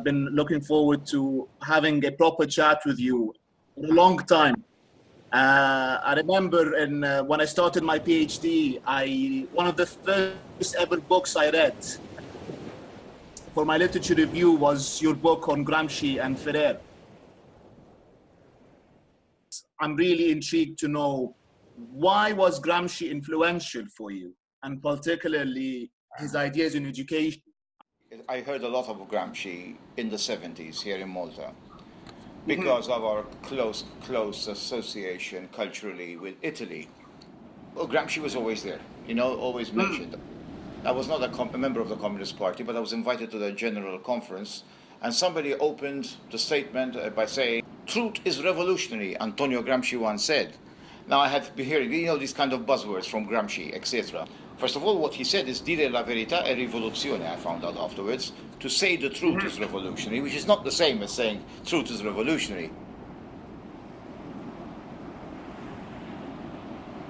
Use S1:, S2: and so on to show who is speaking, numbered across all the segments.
S1: I've been looking forward to having a proper chat with you for a long time. Uh, I remember in, uh, when I started my PhD, I, one of the first ever books I read for my literature review was your book on Gramsci and Freire. I'm really intrigued to know why was Gramsci influential for you, and particularly his ideas in education?
S2: I heard a lot of Gramsci in the 70s here in Malta because mm -hmm. of our close, close association culturally with Italy. Well, Gramsci was always there, you know, always mm. mentioned. I was not a, a, member of the Communist Party, but I was invited to the General Conference, and somebody opened the statement uh, by saying, Truth is revolutionary, Antonio Gramsci once said. Now I have been hearing, you know, these kind of buzzwords from Gramsci, etc. First of all, what he said is dire la verità è rivoluzione, I found out afterwards. To say the truth is revolutionary, which is not the same as saying truth is revolutionary.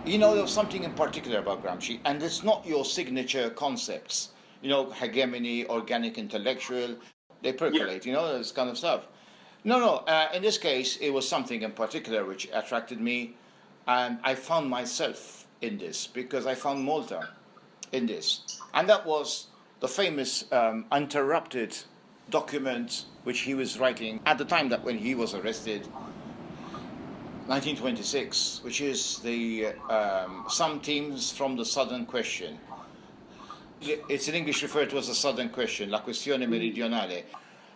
S2: You know, there's something in particular about Gramsci, and it's not your signature concepts. You know, hegemony, organic intellectual, they percolate, yeah. you know, this kind of stuff. No, no. Uh, in this case, it was something in particular which attracted me, and I found myself in this because I found Malta in this, and that was the famous um, interrupted document which he was writing at the time that when he was arrested, 1926, which is the um, some teams from the Southern Question. It's in English referred to as the Southern Question, la questione meridionale.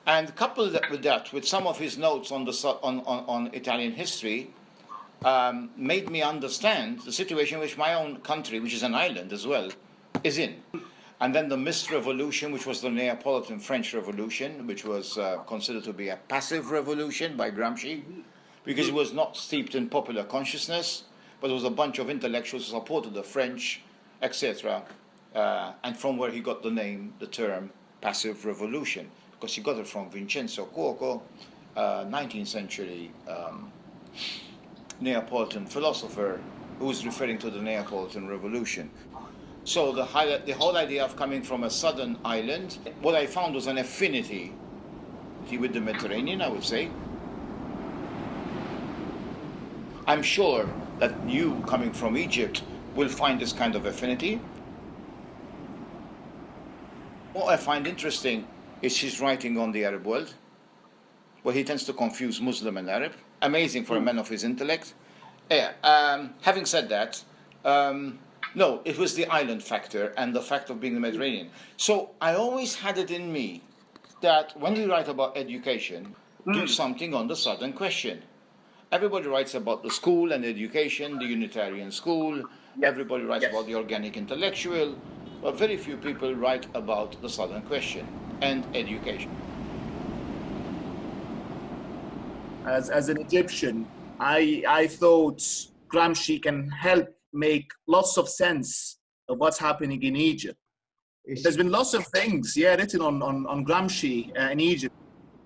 S2: And coupled with that, with some of his notes on, the, on, on, on Italian history, um, made me understand the situation which my own country, which is an island as well, is in. And then the Mist Revolution, which was the Neapolitan French Revolution, which was uh, considered to be a passive revolution by Gramsci, because it was not steeped in popular consciousness, but it was a bunch of intellectuals who supported the French, etc., uh, and from where he got the name, the term passive revolution because he got it from Vincenzo Cuoco, uh, 19th century um, Neapolitan philosopher who is referring to the Neapolitan Revolution. So the, the whole idea of coming from a southern island, what I found was an affinity with the Mediterranean, I would say. I'm sure that you, coming from Egypt, will find this kind of affinity. What I find interesting is his writing on the Arab world, where he tends to confuse Muslim and Arab. Amazing for a man of his intellect. Yeah, um, having said that, um, no, it was the island factor and the fact of being the Mediterranean. So I always had it in me that when we write about education, mm. do hmm. something on the Southern question. Everybody writes about the school and education, the Unitarian school. Everybody writes yes. about the organic intellectual, but very few people write about the Southern question and education.
S1: As, as an Egyptian, I, I thought Gramsci can help make lots of sense of what's happening in Egypt. There's been lots of things, yeah, written on, on, on Gramsci uh, in Egypt.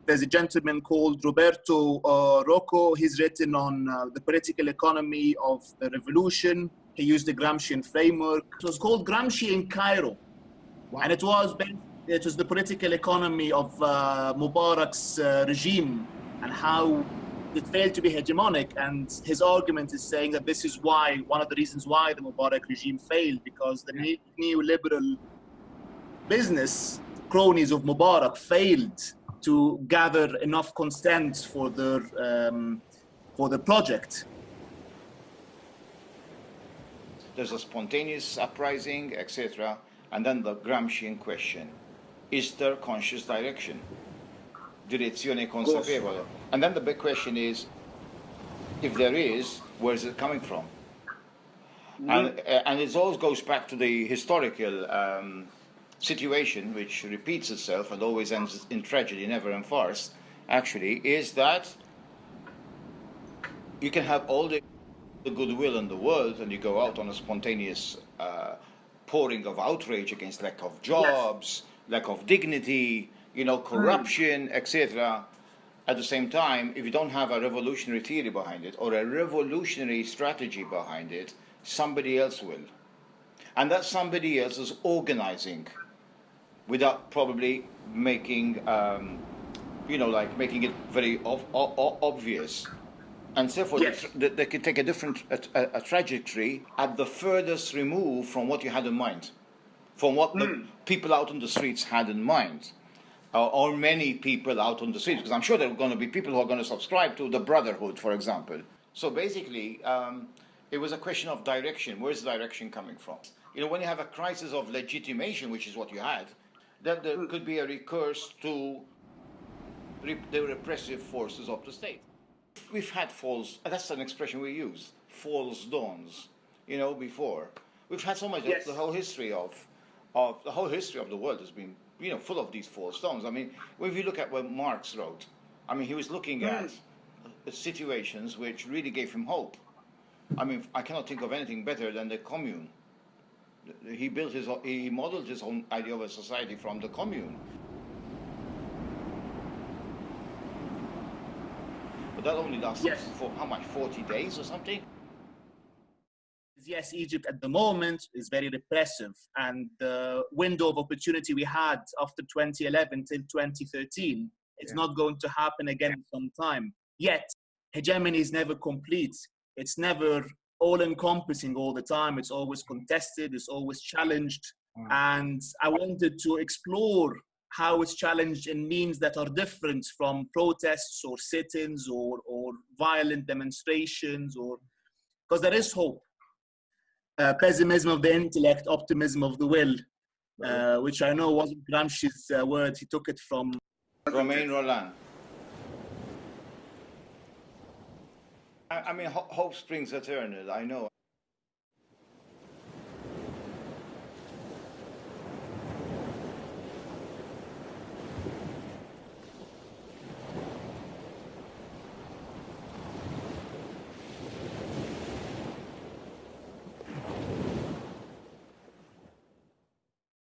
S1: There's a gentleman called Roberto uh, Roccu. He's written on uh, the political economy of the revolution. He used the Gramscian framework. It was called Gramsci in Cairo. Wow. And it was it was the political economy of uh, Mubarak's uh, regime and how it failed to be hegemonic. And his argument is saying that this is why, one of the reasons why the Mubarak regime failed, because the ne neoliberal business cronies of Mubarak failed to gather enough consent for the, um, for the project.
S2: There's a spontaneous uprising, etc., and then the Gramscian question is there conscious direction? Direzione consapevole. And then the big question is, if there is, where is it coming from? Mm -hmm. And, uh, and it always goes back to the historical um, situation, which repeats itself and always ends in tragedy, never in farce, actually, is that you can have all the, the goodwill in the world and you go out on a spontaneous uh, pouring of outrage against lack of jobs, lack of dignity, you know, corruption, etc. At the same time, if you don't have a revolutionary theory behind it or a revolutionary strategy behind it, somebody else will. And that somebody else is organizing without probably making um, you know, like making it very ob- o- o- obvious. And therefore,
S1: Yes.
S2: they, they could take a different a, a, a trajectory at the furthest remove from what you had in mind, from what the people out on the streets had in mind, or, or many people out on the streets. Because I'm sure there are going to be people who are going to subscribe to the Brotherhood, for example. So basically, um, it was a question of direction. Where's the direction coming from? You know, when you have a crisis of legitimation, which is what you had, then there could be a recurse to re- the repressive forces of the state. We've had false, that's an expression we use, false dawns, you know, before. We've had so much,
S1: Yes.
S2: the whole history of, of, the whole history of the world has been, you know, full of these false dawns. I mean, if you look at what Marx wrote, I mean, he was looking at uh, situations which really gave him hope. I mean, I cannot think of anything better than the commune. He built his, he modeled his own idea of a society from the commune. But that only lasted
S1: Yes.
S2: for how much? 40 days or something?
S1: Yes, Egypt at the moment is very repressive, and the window of opportunity we had after 2011 till 2013, it's
S2: Yeah.
S1: not going to happen again in some time. Yet, hegemony is never complete. It's never all-encompassing all the time. It's always contested. It's always challenged. Mm. And I wanted to explore how it's challenged in means that are different from protests or sit-ins or, or violent demonstrations or because there is hope uh, pessimism of the intellect, optimism of the will, uh, which I know wasn't Gramsci's uh, word. He took it from.
S2: Romain Rolland. I, I mean, ho- hope springs eternal, I know.